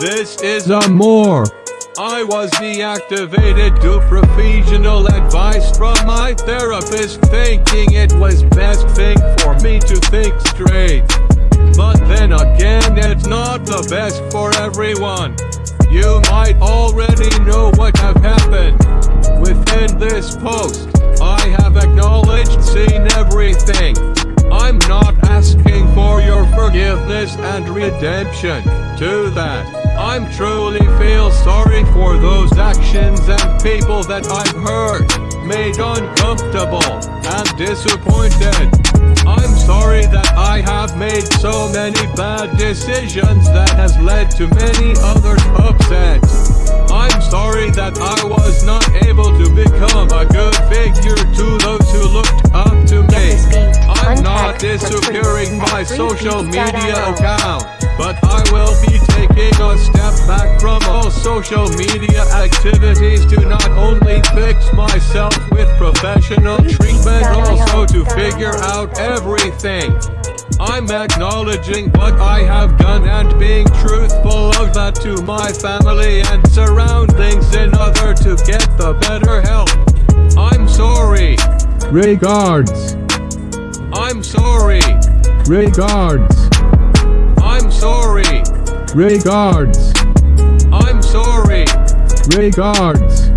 This is a more. I was deactivated due professional advice from my therapist thinking it was best thing for me to think straight. But then again, it's not the best for everyone. You might already know what have happened. Within this post, I have acknowledged, seen everything. I'm not asking for your forgiveness and redemption. To that, I'm truly feel sorry for those actions and people that I've hurt, made uncomfortable and disappointed. I'm sorry that I have made so many bad decisions that has led to many others upset. Social media account, but I will be taking a step back from all social media activities to not only fix myself with professional treatment, also to figure out everything. I'm acknowledging what I have done and being truthful of that to my family and surroundings in order to get the better help. I'm sorry. Regards. I'm sorry. Regards. I'm sorry. Regards. I'm sorry. Regards.